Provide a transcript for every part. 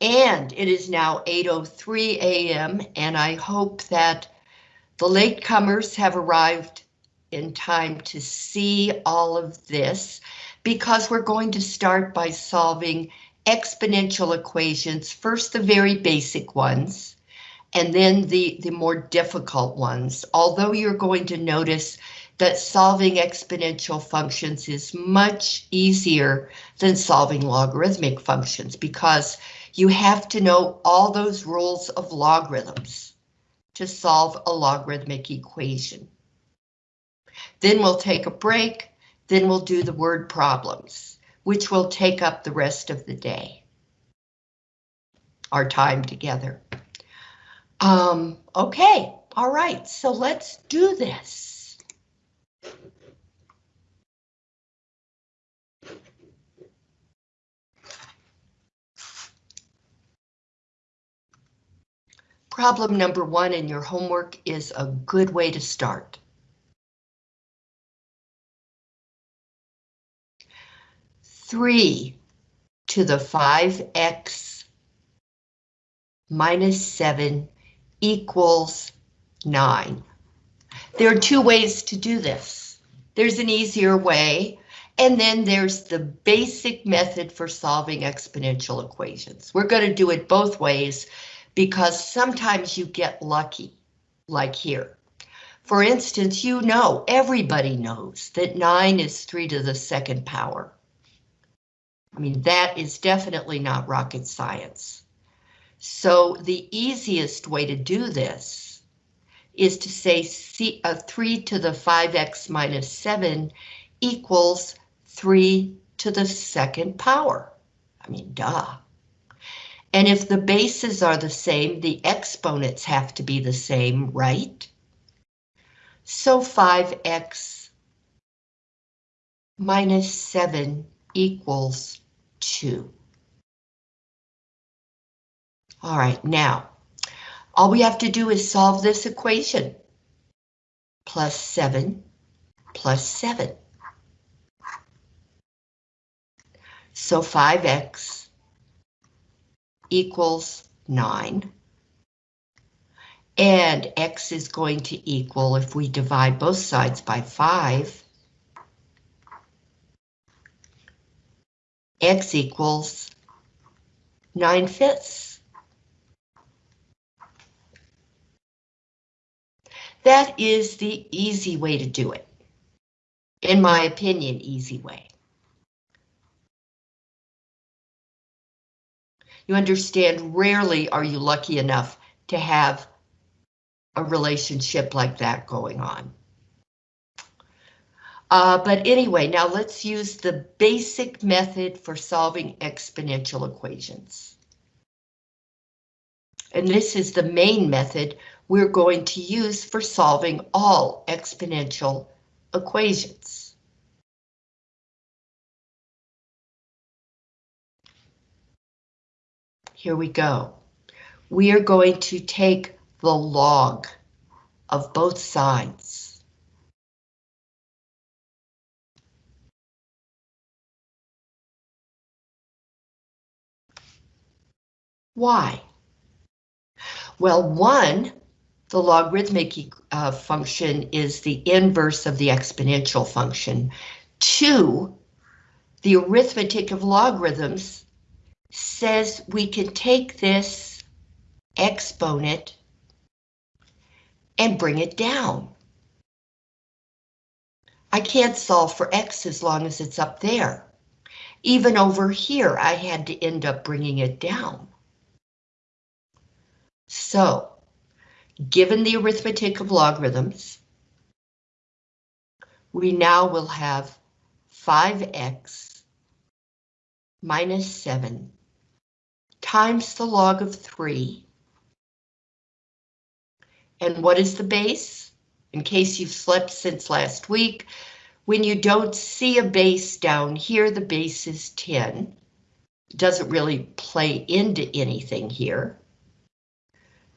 And it is now 8.03 a.m. and I hope that the latecomers have arrived in time to see all of this because we're going to start by solving exponential equations, first the very basic ones, and then the, the more difficult ones. Although you're going to notice that solving exponential functions is much easier than solving logarithmic functions because you have to know all those rules of logarithms to solve a logarithmic equation. Then we'll take a break, then we'll do the word problems, which will take up the rest of the day. Our time together. Um, okay, all right, so let's do this. Problem number one in your homework is a good way to start. 3 to the 5x minus 7 equals 9. There are two ways to do this. There's an easier way, and then there's the basic method for solving exponential equations. We're going to do it both ways because sometimes you get lucky, like here. For instance, you know, everybody knows that 9 is 3 to the second power. I mean, that is definitely not rocket science. So the easiest way to do this is to say C, uh, 3 to the 5x minus 7 equals 3 to the second power. I mean, duh. And if the bases are the same, the exponents have to be the same, right? So 5x minus 7 equals 2. All right, now, all we have to do is solve this equation. Plus 7 plus 7. So 5x equals 9. And x is going to equal, if we divide both sides by 5, x equals 9 fifths. That is the easy way to do it. In my opinion, easy way. You understand, rarely are you lucky enough to have a relationship like that going on. Uh, but anyway, now let's use the basic method for solving exponential equations. And this is the main method we're going to use for solving all exponential equations. Here we go. We are going to take the log of both sides. Why? Well, one, the logarithmic uh, function is the inverse of the exponential function. Two, the arithmetic of logarithms says we can take this exponent and bring it down. I can't solve for x as long as it's up there. Even over here, I had to end up bringing it down. So, given the arithmetic of logarithms, we now will have 5x minus 7 times the log of 3. And what is the base? In case you've slept since last week, when you don't see a base down here, the base is 10. It doesn't really play into anything here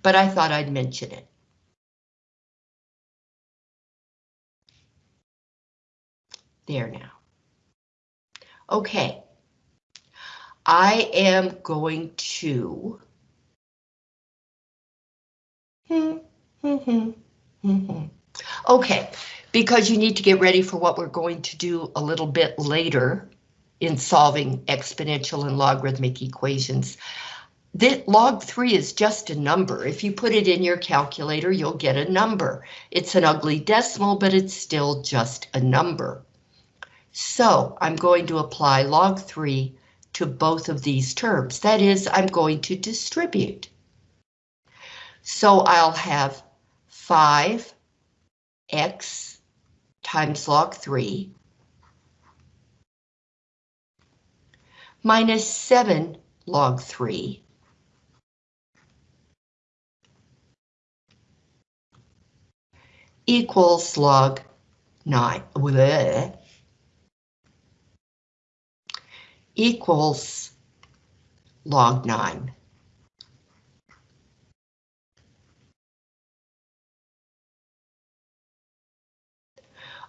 but I thought I'd mention it. There now. Okay. I am going to Okay, because you need to get ready for what we're going to do a little bit later in solving exponential and logarithmic equations. The log 3 is just a number. If you put it in your calculator, you'll get a number. It's an ugly decimal, but it's still just a number. So I'm going to apply log 3 to both of these terms. That is, I'm going to distribute. So I'll have 5 x times log 3 minus 7 log 3 equals log 9 Bleh. Equals log 9.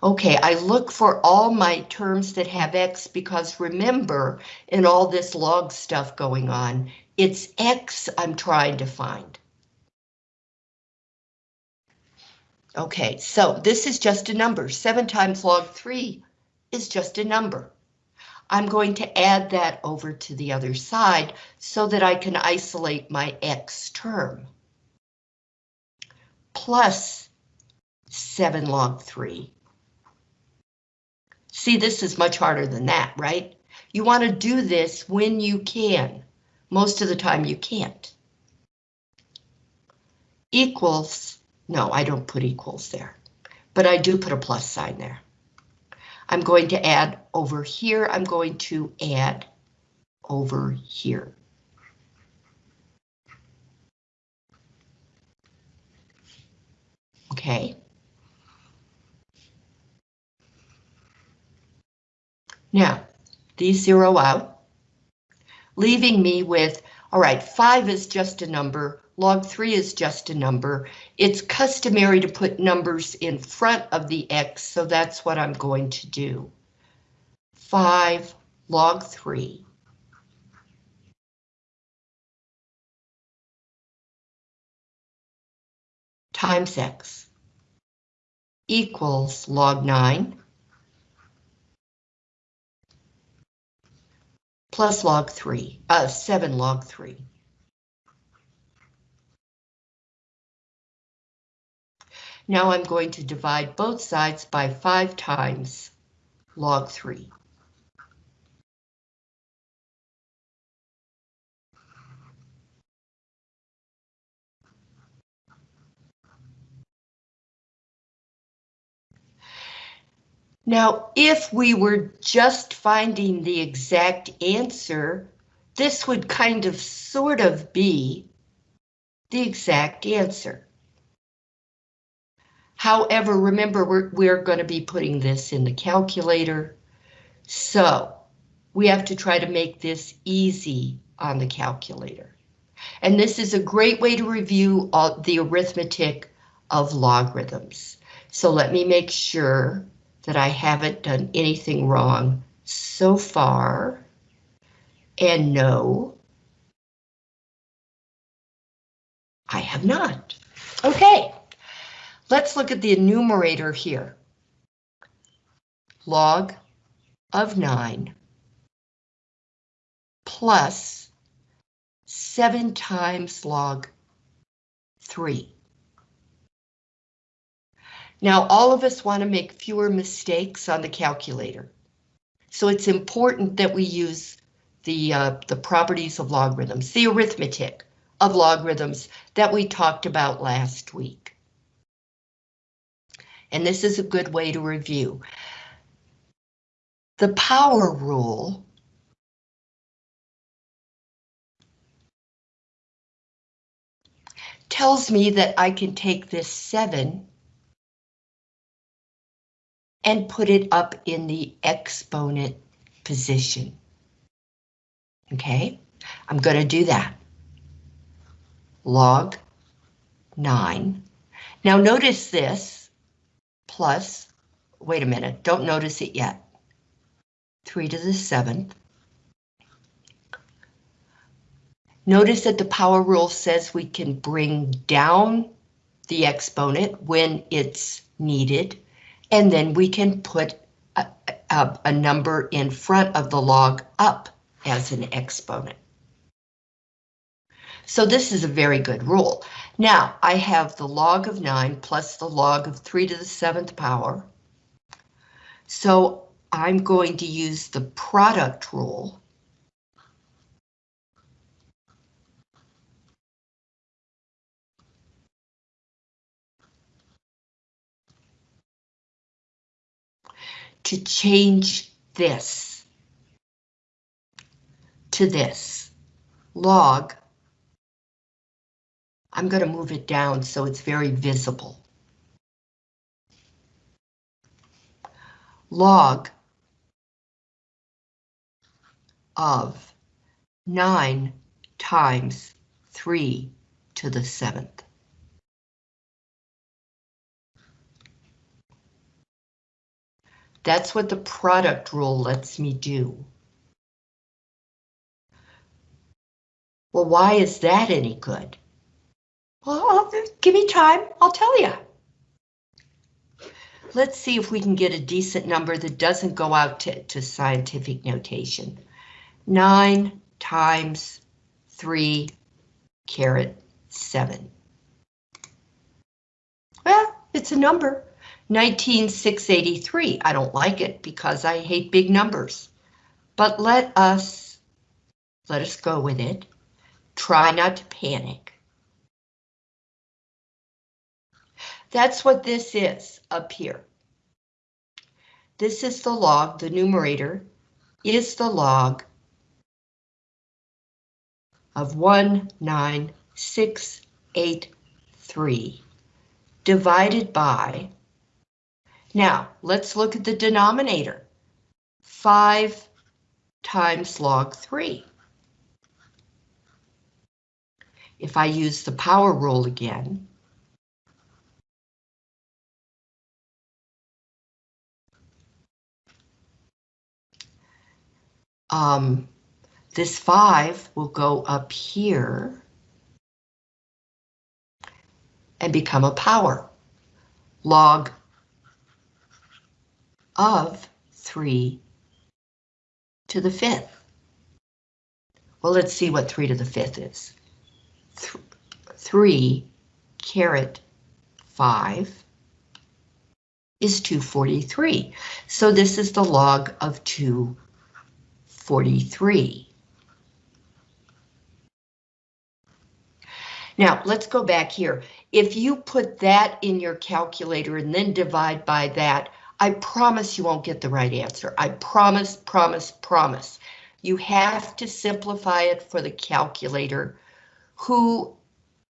Okay, I look for all my terms that have X because remember, in all this log stuff going on, it's X I'm trying to find. Okay, so this is just a number. 7 times log 3 is just a number. I'm going to add that over to the other side so that I can isolate my X term. Plus 7 log 3 See, this is much harder than that, right? You want to do this when you can. Most of the time you can't. Equals, no, I don't put equals there, but I do put a plus sign there. I'm going to add over here, I'm going to add over here. Okay. Now, these zero out, leaving me with, all right, 5 is just a number, log 3 is just a number. It's customary to put numbers in front of the x, so that's what I'm going to do. 5 log 3 times x equals log 9 plus log 3, uh, 7 log 3. Now I'm going to divide both sides by 5 times log 3. Now, if we were just finding the exact answer, this would kind of sort of be the exact answer. However, remember, we're, we're going to be putting this in the calculator. So we have to try to make this easy on the calculator. And this is a great way to review all the arithmetic of logarithms. So let me make sure that I haven't done anything wrong so far. And no, I have not. Okay, let's look at the enumerator here. Log of 9 plus 7 times log 3. Now, all of us want to make fewer mistakes on the calculator. So it's important that we use the, uh, the properties of logarithms, the arithmetic of logarithms that we talked about last week. And this is a good way to review. The power rule tells me that I can take this 7 and put it up in the exponent position. Okay, I'm going to do that. Log 9. Now notice this, plus, wait a minute, don't notice it yet. 3 to the 7th Notice that the power rule says we can bring down the exponent when it's needed, and then we can put a, a, a number in front of the log up as an exponent. So this is a very good rule. Now, I have the log of 9 plus the log of 3 to the 7th power. So I'm going to use the product rule. to change this to this log. I'm going to move it down so it's very visible. Log of 9 times 3 to the 7th. That's what the product rule lets me do. Well, why is that any good? Well, give me time, I'll tell you. Let's see if we can get a decent number that doesn't go out to, to scientific notation. 9 times 3 caret 7. Well, it's a number. 19683. I don't like it because I hate big numbers. But let us, let us go with it. Try not to panic. That's what this is up here. This is the log, the numerator is the log of 19683 divided by now, let's look at the denominator. 5 times log 3. If I use the power rule again, um, this 5 will go up here and become a power. Log of 3 to the 5th. Well, let's see what 3 to the 5th is. Th 3 caret 5 is 243. So this is the log of 243. Now, let's go back here. If you put that in your calculator and then divide by that, I promise you won't get the right answer. I promise, promise, promise. You have to simplify it for the calculator, who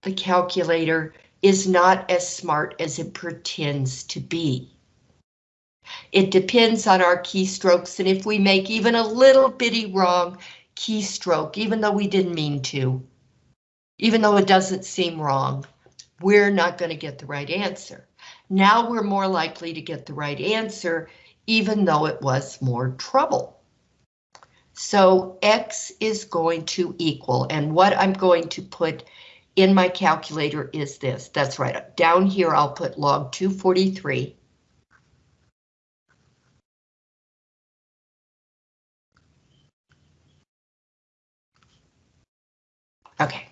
the calculator is not as smart as it pretends to be. It depends on our keystrokes, and if we make even a little bitty wrong keystroke, even though we didn't mean to, even though it doesn't seem wrong, we're not going to get the right answer. Now we're more likely to get the right answer, even though it was more trouble. So X is going to equal, and what I'm going to put in my calculator is this. That's right, down here I'll put log 243. Okay,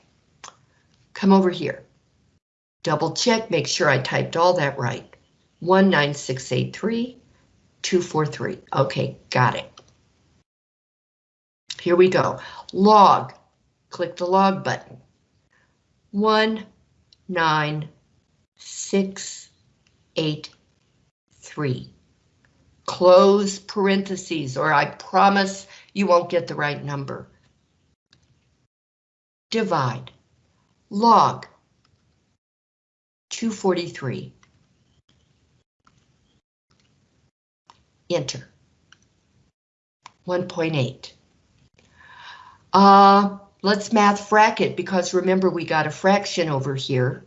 come over here. Double check, make sure I typed all that right. 19683, 243. Okay, got it. Here we go. Log, click the log button. 19683. Close parentheses, or I promise you won't get the right number. Divide. Log 243. Enter. 1.8. Uh, let's math frac it because remember we got a fraction over here.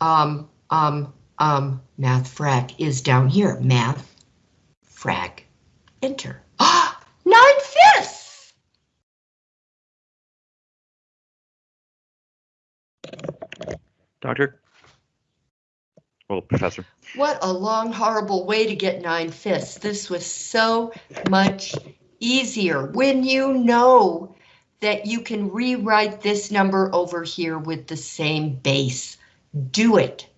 Um, um, um, math frac is down here. Math frac enter. Ah, nine fifths. Doctor? Well, Professor. What a long, horrible way to get nine fifths. This was so much easier when you know that you can rewrite this number over here with the same base. Do it.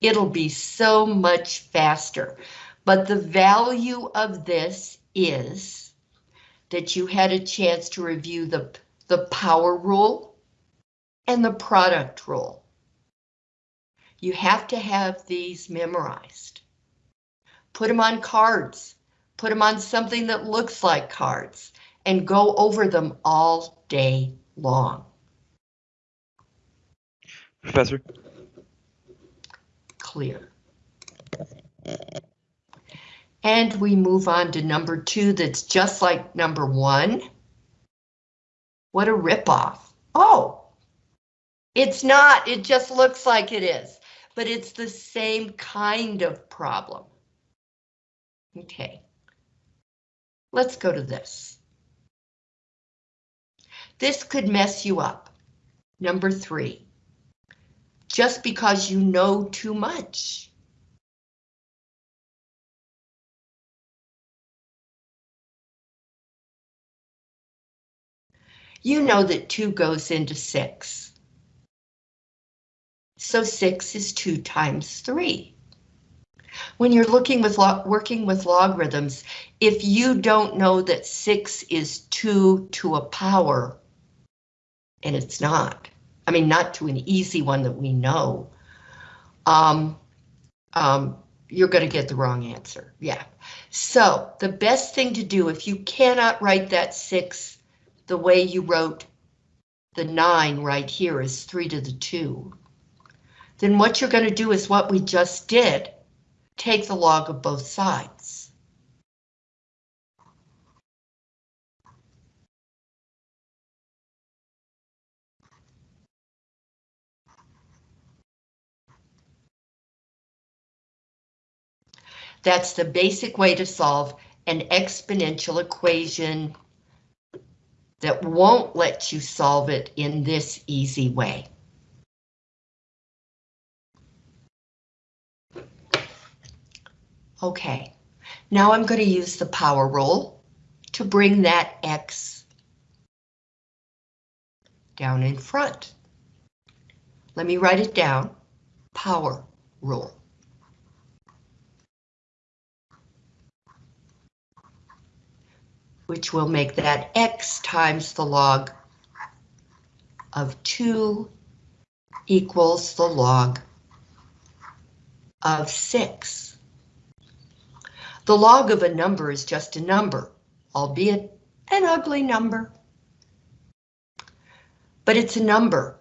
It'll be so much faster. But the value of this is that you had a chance to review the, the power rule and the product rule. You have to have these memorized. Put them on cards. Put them on something that looks like cards and go over them all day long. Professor? Clear. And we move on to number two that's just like number one. What a ripoff. Oh, it's not. It just looks like it is, but it's the same kind of problem. Okay. Let's go to this. This could mess you up. Number three. Just because you know too much. You know that 2 goes into 6. So 6 is 2 times 3. When you're looking with working with logarithms, if you don't know that 6 is 2 to a power, and it's not, I mean, not to an easy one that we know, um, um, you're going to get the wrong answer. Yeah. So the best thing to do if you cannot write that 6 the way you wrote the 9 right here is 3 to the 2, then what you're going to do is what we just did, take the log of both sides. That's the basic way to solve an exponential equation that won't let you solve it in this easy way. Okay, now I'm going to use the power rule to bring that X down in front. Let me write it down, power rule. which will make that x times the log of 2 equals the log of 6. The log of a number is just a number, albeit an ugly number. But it's a number,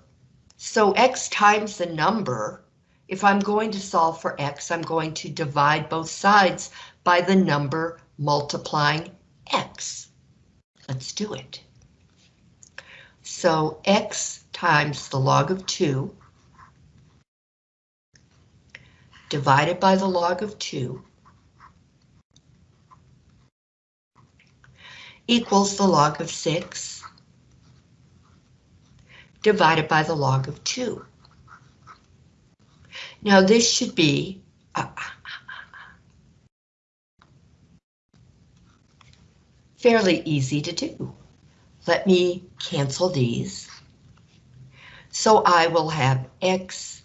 so x times the number, if I'm going to solve for x, I'm going to divide both sides by the number multiplying x. Let's do it. So x times the log of 2 divided by the log of 2 equals the log of 6 divided by the log of 2. Now this should be uh, fairly easy to do. Let me cancel these. So I will have X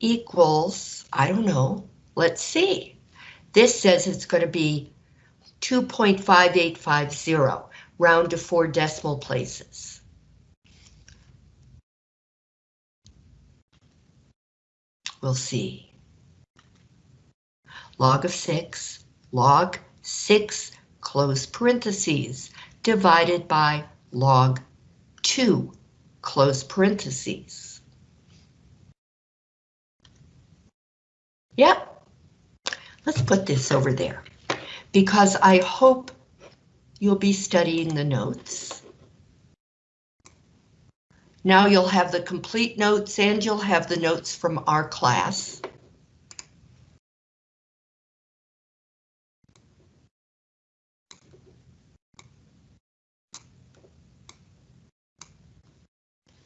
equals, I don't know, let's see. This says it's going to be 2.5850, round to four decimal places. We'll see. Log of 6, log 6 close parentheses, divided by log 2, close parentheses. Yep, let's put this over there, because I hope you'll be studying the notes. Now you'll have the complete notes and you'll have the notes from our class.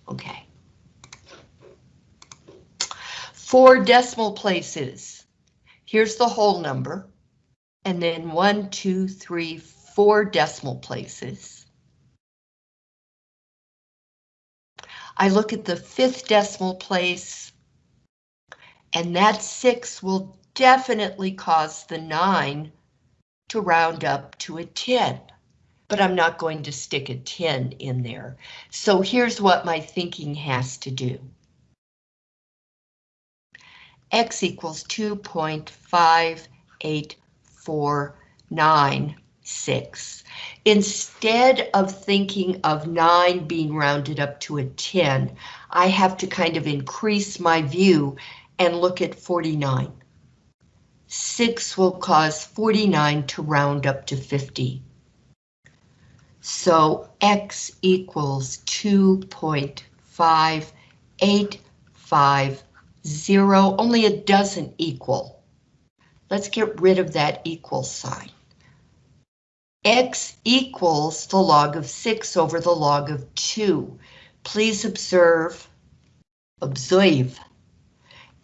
Okay. four decimal places. Here's the whole number. And then one, two, three, four decimal places. I look at the fifth decimal place. And that six will definitely cause the nine to round up to a 10. But I'm not going to stick a 10 in there. So here's what my thinking has to do. X equals 2.5849. Instead of thinking of 9 being rounded up to a 10, I have to kind of increase my view and look at 49. 6 will cause 49 to round up to 50. So X equals 2.5850, only it doesn't equal. Let's get rid of that equal sign. X equals the log of six over the log of two. Please observe, observe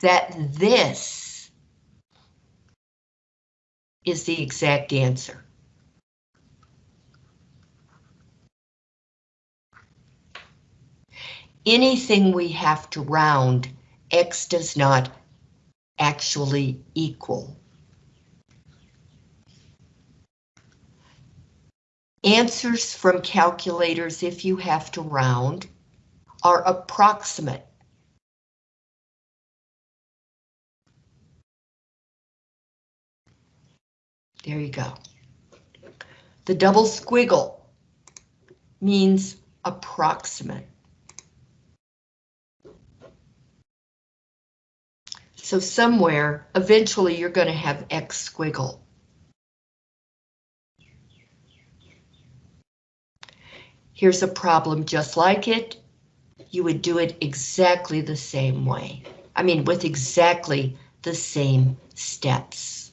that this is the exact answer. Anything we have to round X does not actually equal. Answers from calculators, if you have to round, are approximate. There you go. The double squiggle means approximate. So somewhere, eventually you're going to have X squiggle. Here's a problem just like it. You would do it exactly the same way. I mean, with exactly the same steps.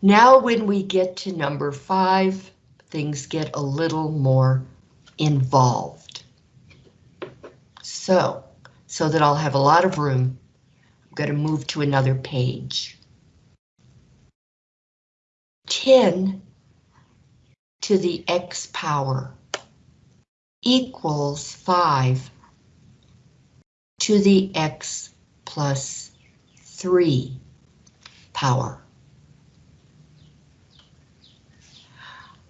Now when we get to number five, things get a little more involved. So, so that I'll have a lot of room, going to move to another page. 10 to the x power equals 5 to the x plus 3 power.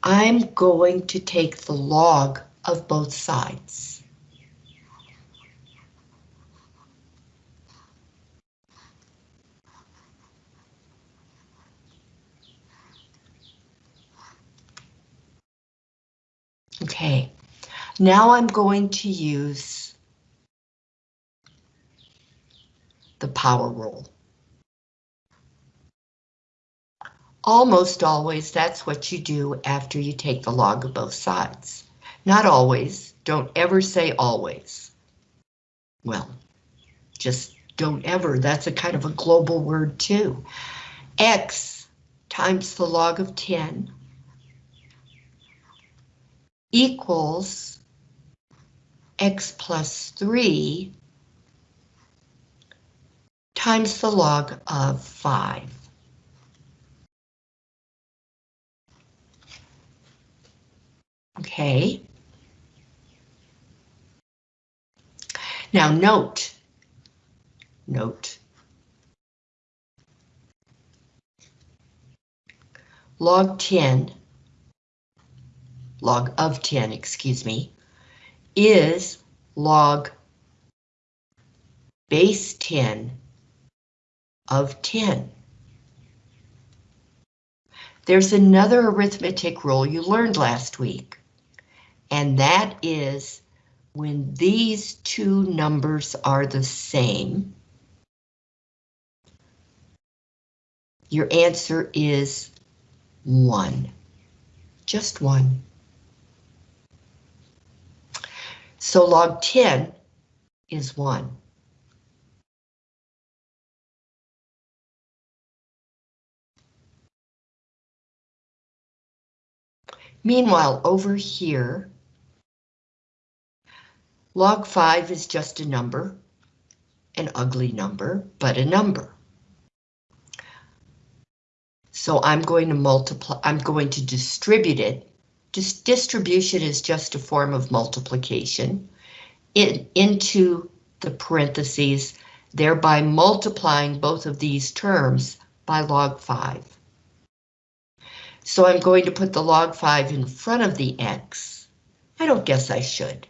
I'm going to take the log of both sides. Okay, now I'm going to use the power rule. Almost always, that's what you do after you take the log of both sides. Not always, don't ever say always. Well, just don't ever, that's a kind of a global word too. X times the log of 10 equals x plus 3 times the log of 5. Okay. Now note, note. Log 10, log of 10, excuse me, is log base 10 of 10. There's another arithmetic rule you learned last week and that is when these two numbers are the same, your answer is 1. Just 1. So log 10 is 1. Meanwhile, over here, log 5 is just a number, an ugly number, but a number. So I'm going to multiply, I'm going to distribute it. Just distribution is just a form of multiplication in, into the parentheses, thereby multiplying both of these terms by log 5. So I'm going to put the log 5 in front of the x. I don't guess I should.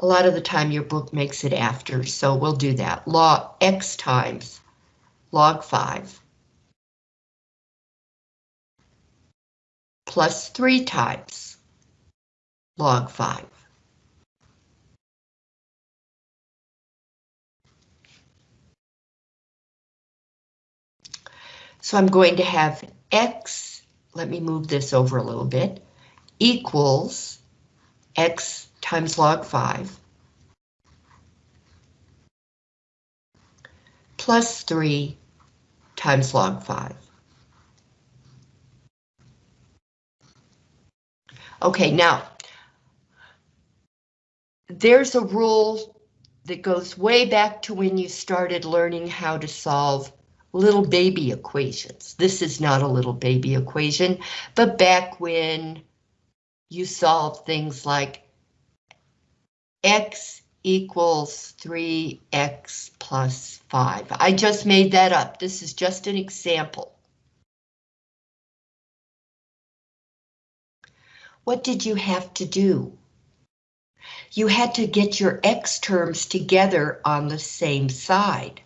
A lot of the time your book makes it after, so we'll do that. Log x times log 5 plus 3 times log 5. So I'm going to have x, let me move this over a little bit, equals x times log 5 plus 3 times log 5. Okay, now, there's a rule that goes way back to when you started learning how to solve little baby equations. This is not a little baby equation, but back when you solve things like x equals 3x plus 5. I just made that up. This is just an example. What did you have to do? You had to get your x terms together on the same side.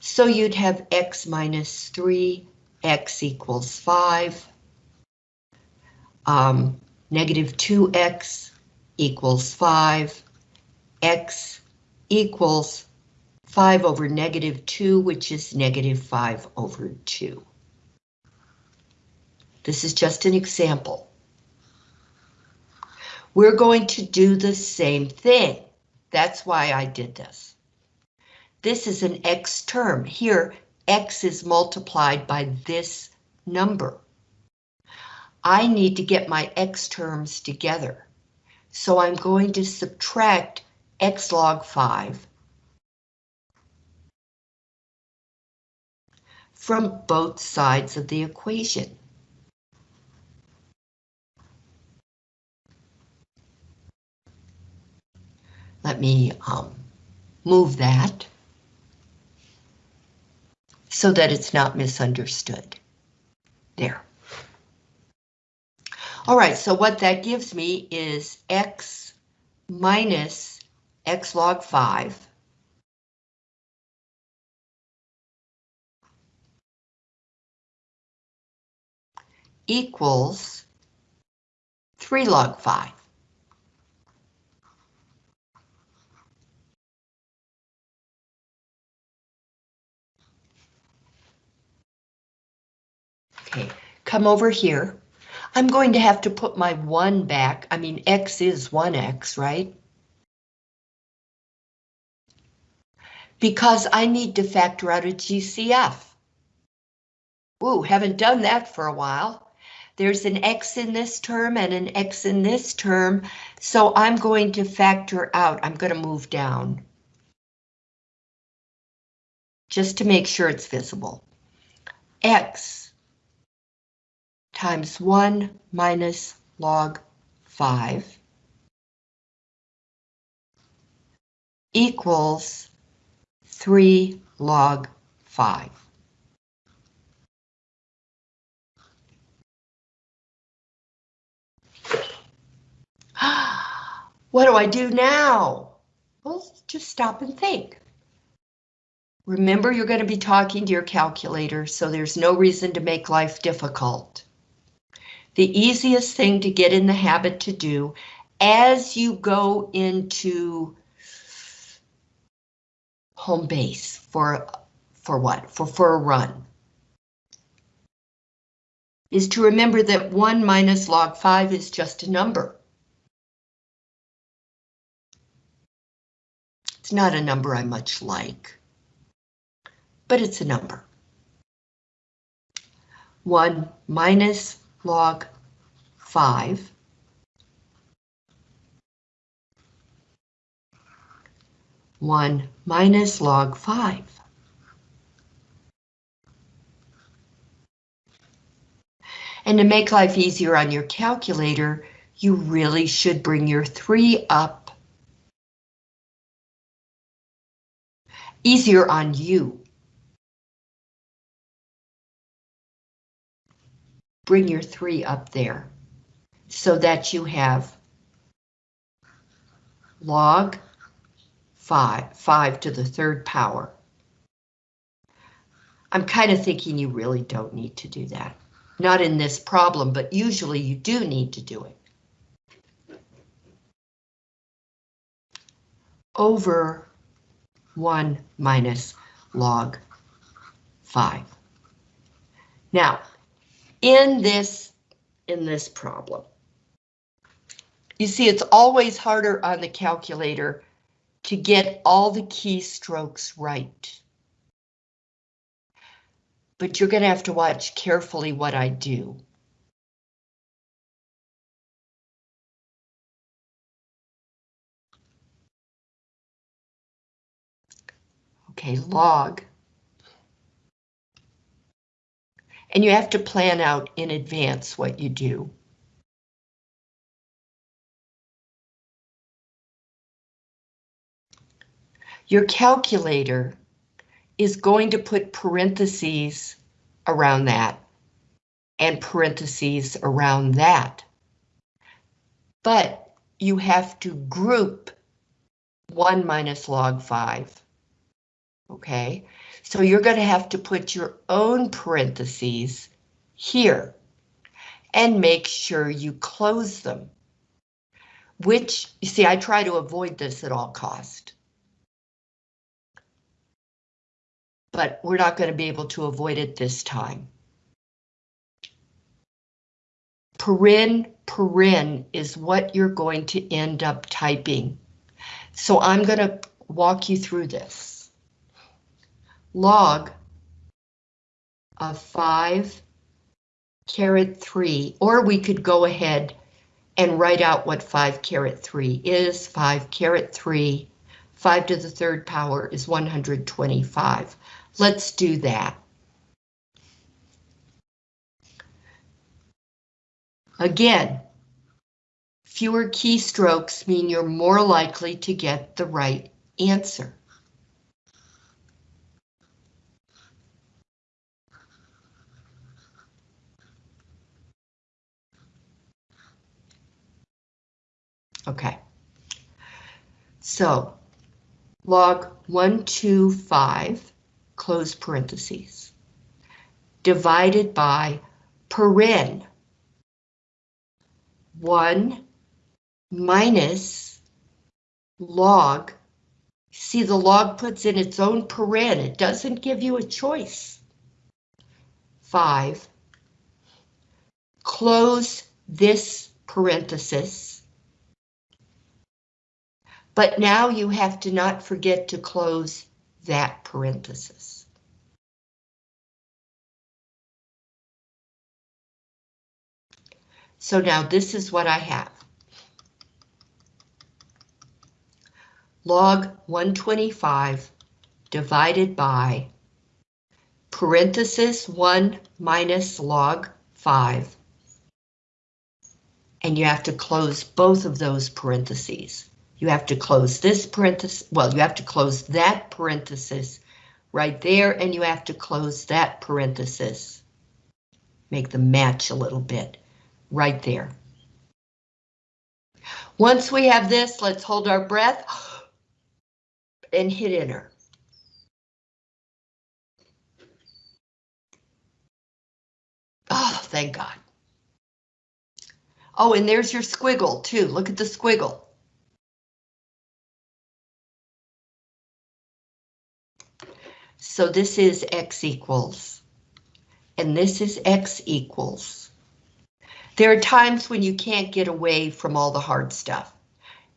So you'd have x minus 3, x equals 5, um, negative 2x equals 5, x equals 5 over negative 2, which is negative 5 over 2. This is just an example. We're going to do the same thing. That's why I did this. This is an x term. Here, x is multiplied by this number. I need to get my x terms together. So I'm going to subtract x log 5 from both sides of the equation. Let me um, move that so that it's not misunderstood. There. All right, so what that gives me is x minus x log 5 equals 3 log 5. Okay, come over here. I'm going to have to put my 1 back. I mean, x is 1x, right? Because I need to factor out a GCF. Ooh, haven't done that for a while. There's an x in this term and an x in this term, so I'm going to factor out, I'm going to move down. Just to make sure it's visible. x times 1 minus log 5 equals 3 log 5. what do I do now? Well, just stop and think. Remember, you're going to be talking to your calculator, so there's no reason to make life difficult the easiest thing to get in the habit to do as you go into home base for for what? For for a run. Is to remember that 1 minus log 5 is just a number. It's not a number I much like, but it's a number. 1 minus log 5 1 minus log 5. And to make life easier on your calculator, you really should bring your 3 up. Easier on you. Bring your 3 up there so that you have log 5, 5 to the third power. I'm kind of thinking you really don't need to do that. Not in this problem, but usually you do need to do it. Over 1 minus log 5. Now, in this, in this problem, you see it's always harder on the calculator to get all the keystrokes right. But you're going to have to watch carefully what I do. Okay, log. And you have to plan out in advance what you do. Your calculator is going to put parentheses around that and parentheses around that. But you have to group 1 minus log 5. Okay, so you're going to have to put your own parentheses here and make sure you close them. Which, you see, I try to avoid this at all cost. but we're not going to be able to avoid it this time. Paren, paren is what you're going to end up typing. So I'm going to walk you through this. Log of 5 caret 3, or we could go ahead and write out what 5 caret 3 is. 5 caret 3, 5 to the third power is 125. Let's do that. Again, fewer keystrokes mean you're more likely to get the right answer. Okay. So, log 125 close parentheses, divided by paren, 1 minus log, see the log puts in its own paren, it doesn't give you a choice. 5, close this parenthesis, but now you have to not forget to close that parenthesis. So now this is what I have. Log 125 divided by parenthesis 1 minus log 5. And you have to close both of those parentheses. You have to close this parenthesis, well, you have to close that parenthesis right there, and you have to close that parenthesis. Make them match a little bit right there. Once we have this, let's hold our breath and hit enter. Oh, thank God. Oh, and there's your squiggle too. Look at the squiggle. So this is x equals, and this is x equals. There are times when you can't get away from all the hard stuff,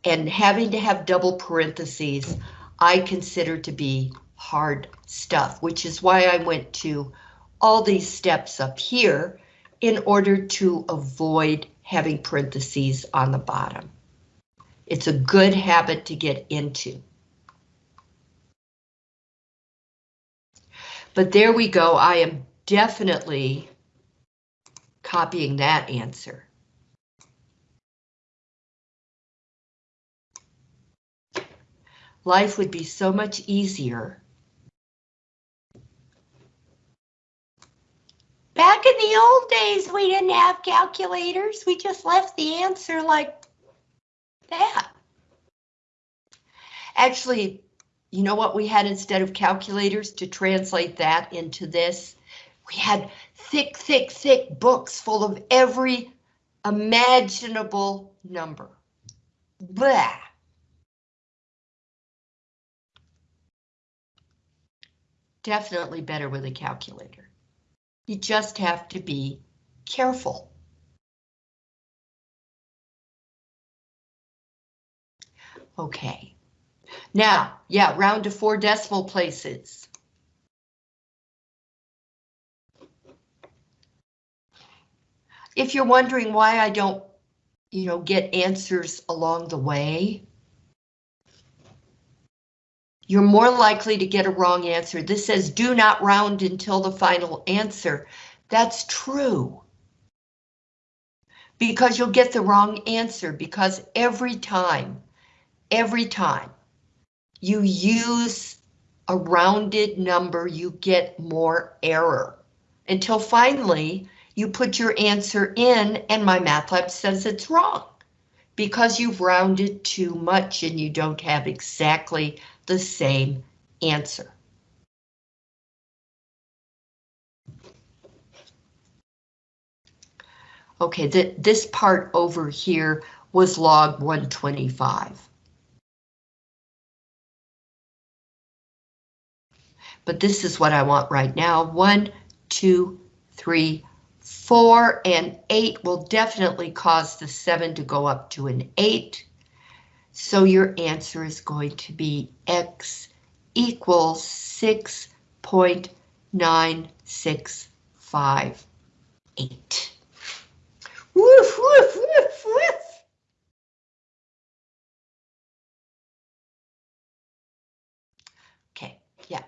and having to have double parentheses, I consider to be hard stuff, which is why I went to all these steps up here in order to avoid having parentheses on the bottom. It's a good habit to get into. But there we go, I am definitely copying that answer. Life would be so much easier. Back in the old days, we didn't have calculators. We just left the answer like that. Actually, you know what we had instead of calculators to translate that into this? We had thick, thick, thick books full of every imaginable number. Blah. Definitely better with a calculator. You just have to be careful. Okay. Now, yeah, round to four decimal places. If you're wondering why I don't, you know, get answers along the way, you're more likely to get a wrong answer. This says do not round until the final answer. That's true. Because you'll get the wrong answer because every time, every time you use a rounded number, you get more error until finally you put your answer in and MyMathLab says it's wrong because you've rounded too much and you don't have exactly the same answer. Okay, th this part over here was log 125. But this is what I want right now. One, two, three, four, and eight will definitely cause the seven to go up to an eight. So your answer is going to be X equals 6.965. Eight. Woof, woof, woof, woof. Okay, yeah.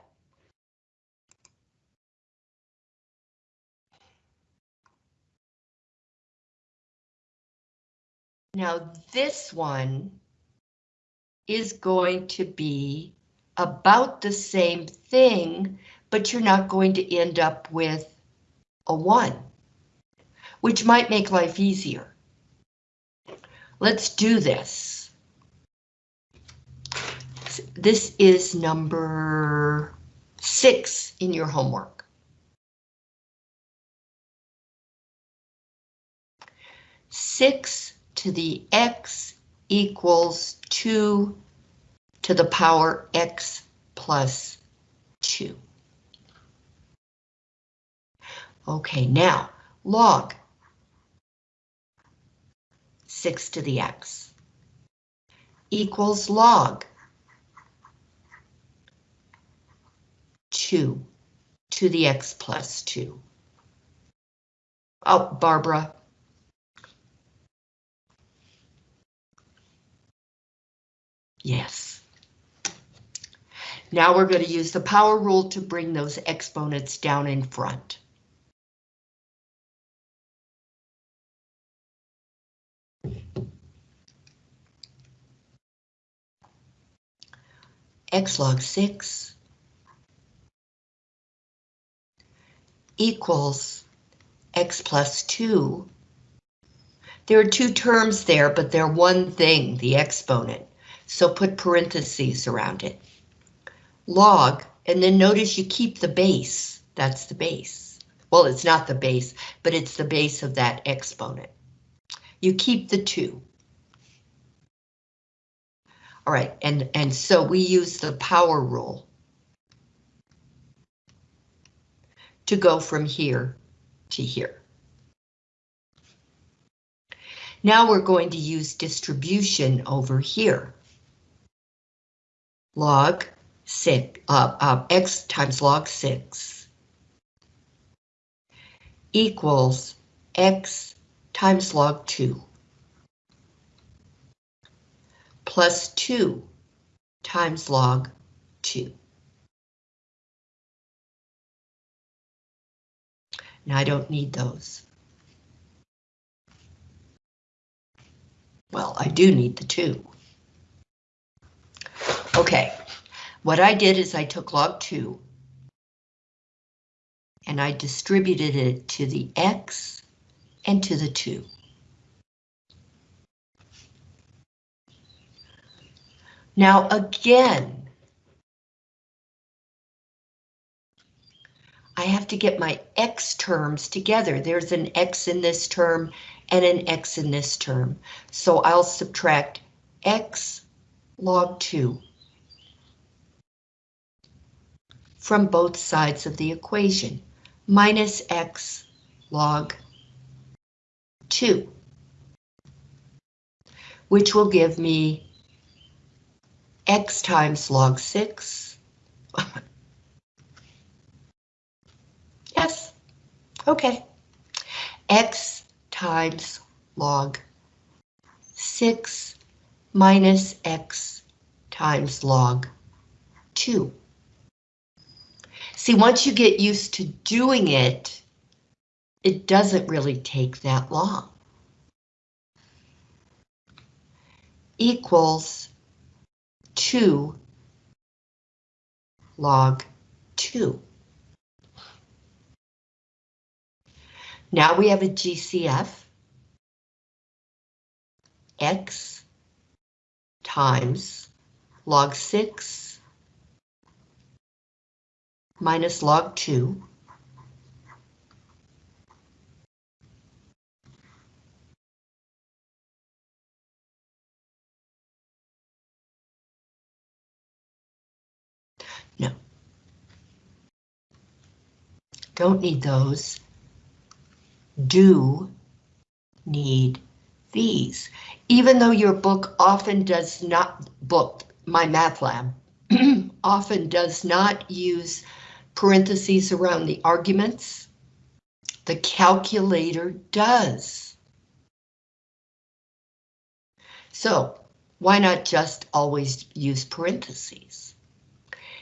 Now this one is going to be about the same thing, but you're not going to end up with a one, which might make life easier. Let's do this. This is number six in your homework. Six to the x equals 2 to the power x plus 2. Okay, now log 6 to the x equals log 2 to the x plus 2. Oh, Barbara, Yes. Now we're going to use the power rule to bring those exponents down in front. x log 6 equals x plus 2. There are two terms there, but they're one thing, the exponent so put parentheses around it. Log, and then notice you keep the base, that's the base. Well, it's not the base, but it's the base of that exponent. You keep the two. All right, and, and so we use the power rule to go from here to here. Now we're going to use distribution over here log 6, uh, uh, x times log 6 equals x times log 2 plus 2 times log 2. Now I don't need those. Well, I do need the 2. Okay, what I did is I took log 2 and I distributed it to the x and to the 2. Now again, I have to get my x terms together. There's an x in this term and an x in this term. So I'll subtract x log 2 from both sides of the equation, minus x log 2, which will give me x times log 6. yes, okay. x times log 6 minus x times log 2. See, once you get used to doing it, it doesn't really take that long. Equals 2 log 2. Now we have a GCF. X times log 6 minus log 2 No. Don't need those. Do need these. Even though your book often does not, book, my math lab, often does not use parentheses around the arguments, the calculator does. So why not just always use parentheses?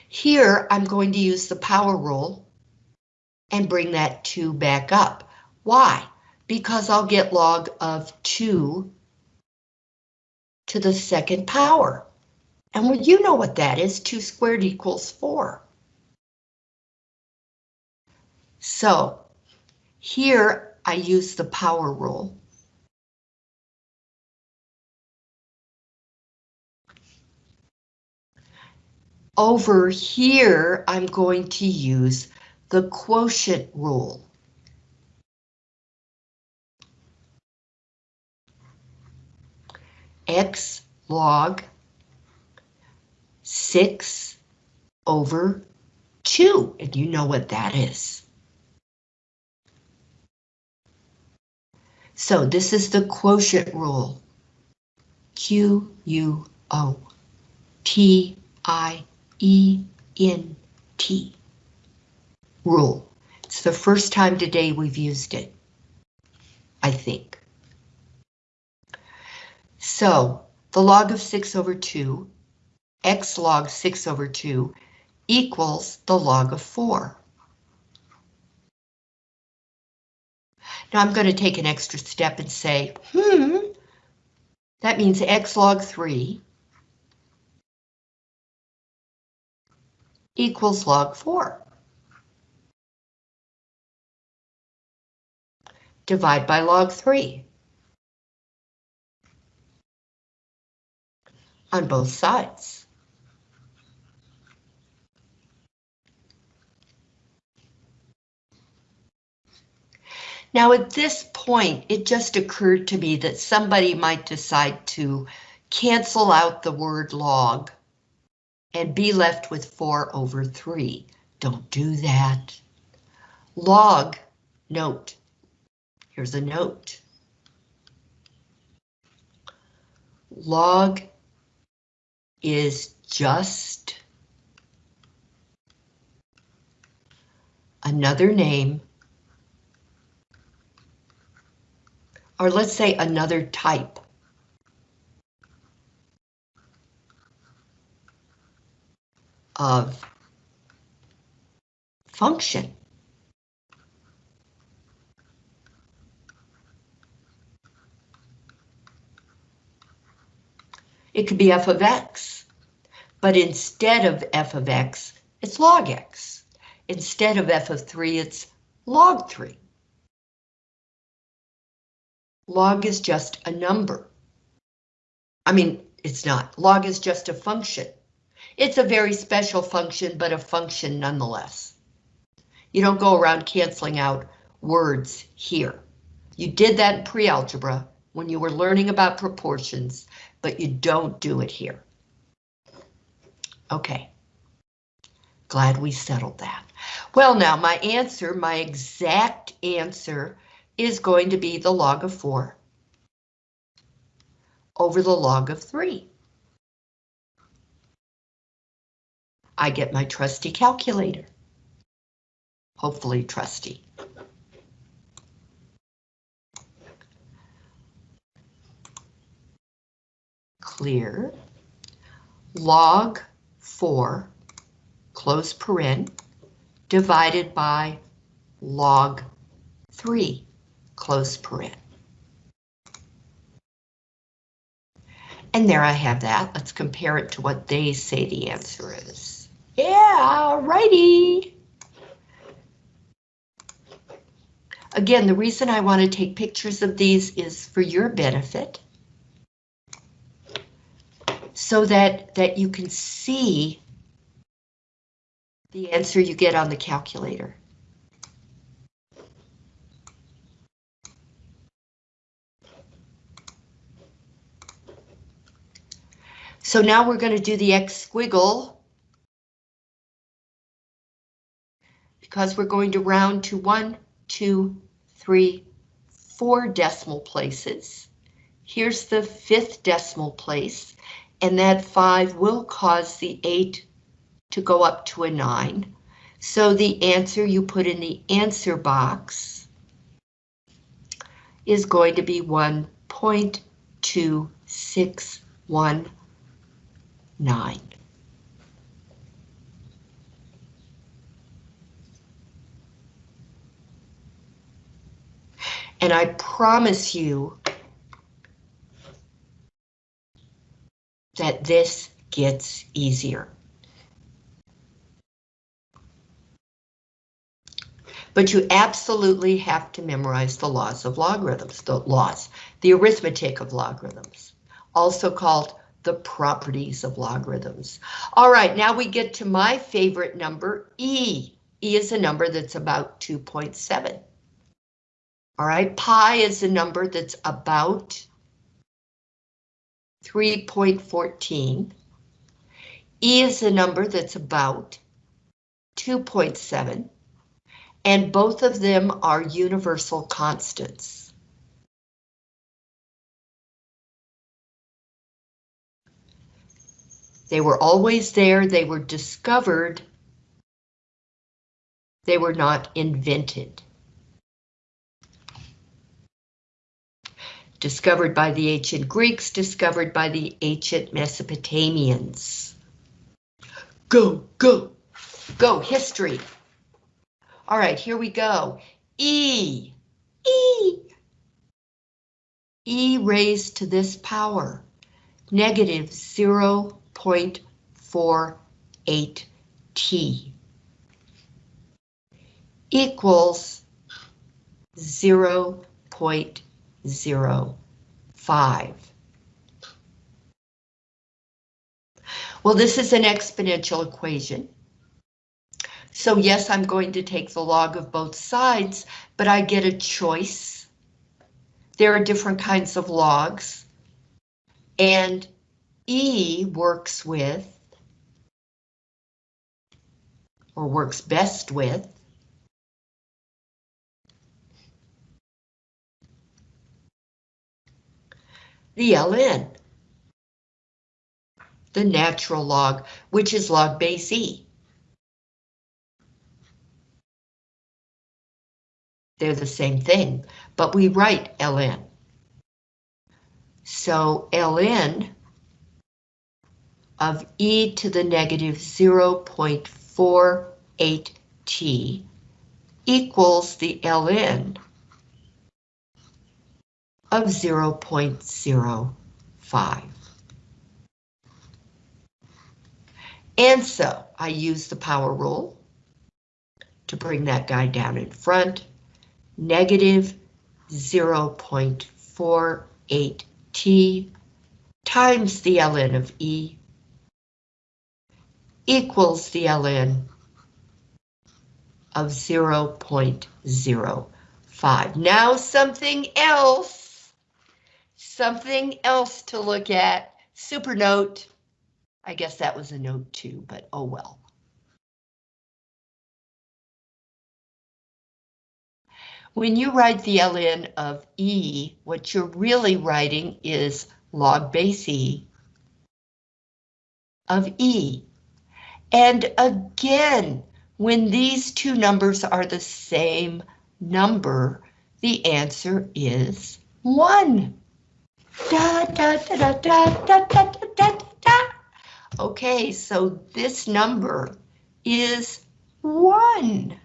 Here, I'm going to use the power rule and bring that 2 back up. Why? Because I'll get log of 2 to the second power. And well, you know what that is, 2 squared equals 4. So here I use the power rule. Over here, I'm going to use the quotient rule. X log 6 over 2, and you know what that is. So this is the quotient rule. Q U O T I E N T rule. It's the first time today we've used it. I think. So the log of 6 over 2, x log 6 over 2 equals the log of 4. Now I'm going to take an extra step and say, hmm, that means x log 3 equals log 4. Divide by log 3. On both sides. Now at this point, it just occurred to me that somebody might decide to cancel out the word log and be left with 4 over 3. Don't do that. Log, note, here's a note. Log is just another name or let's say another type. of function. It could be f of x, but instead of f of x, it's log x. Instead of f of 3, it's log 3. Log is just a number. I mean, it's not. Log is just a function. It's a very special function, but a function nonetheless. You don't go around canceling out words here. You did that in pre-algebra when you were learning about proportions, but you don't do it here. Okay. Glad we settled that. Well, now my answer, my exact answer is going to be the log of 4 over the log of 3. I get my trusty calculator. Hopefully trusty. Clear. Log 4, close paren, divided by log 3, close paren. And there I have that. Let's compare it to what they say the answer is. Yeah, righty. Again, the reason I want to take pictures of these is for your benefit. So that, that you can see the answer you get on the calculator. So now we're going to do the X squiggle. Because we're going to round to one, two, three, four decimal places. Here's the fifth decimal place, and that five will cause the eight to go up to a nine. So the answer you put in the answer box is going to be 1.261 nine. And I promise you that this gets easier. But you absolutely have to memorize the laws of logarithms, the laws, the arithmetic of logarithms, also called the properties of logarithms. All right, now we get to my favorite number, E. E is a number that's about 2.7. All right, pi is a number that's about 3.14. E is a number that's about 2.7, and both of them are universal constants. They were always there, they were discovered. They were not invented. Discovered by the ancient Greeks, discovered by the ancient Mesopotamians. Go, go, go, history. All right, here we go. E, E, E raised to this power, negative 0 0.48 T equals 0 0.05. Well, this is an exponential equation. So yes, I'm going to take the log of both sides, but I get a choice. There are different kinds of logs. And E works with, or works best with, the ln, the natural log, which is log base E. They're the same thing, but we write ln. So ln of e to the negative 0.48t equals the ln of 0.05. And so I use the power rule to bring that guy down in front. Negative 0.48t times the ln of E equals the ln of 0.05. Now something else, something else to look at. Supernote. I guess that was a note too, but oh well. When you write the ln of E, what you're really writing is log base E of E. And again, when these two numbers are the same number, the answer is 1. Da, da, da, okay, so this number is 1.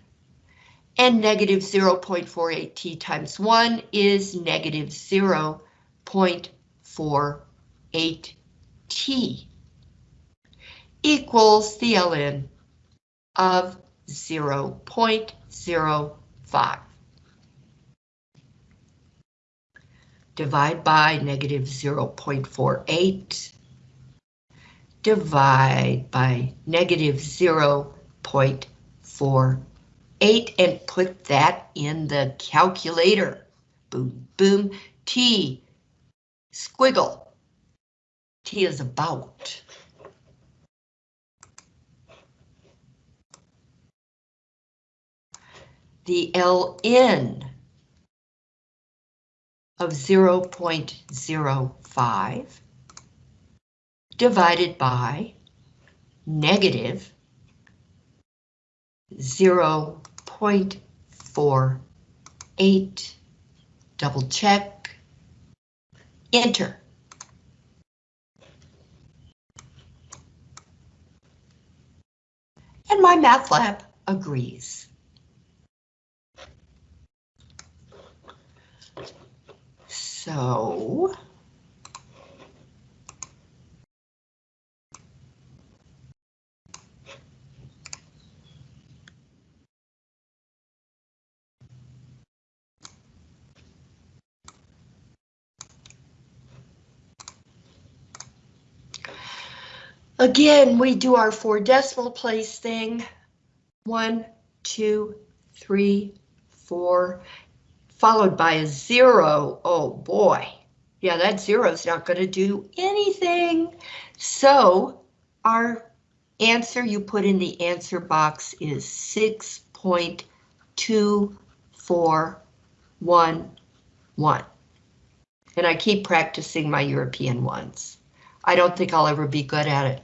And negative 0.48t times 1 is negative 0.48t equals the ln of 0.05. Divide by negative 0.48. Divide by negative 0.48 and put that in the calculator. Boom, boom, T, squiggle. T is about. The ln of 0.05 divided by negative 0.48, double check, enter. And my math lab agrees. So. Again, we do our four decimal place thing. One, two, three, four, followed by a zero. Oh boy. Yeah, that zero is not going to do anything. So our answer you put in the answer box is 6.2411. And I keep practicing my European ones. I don't think I'll ever be good at it.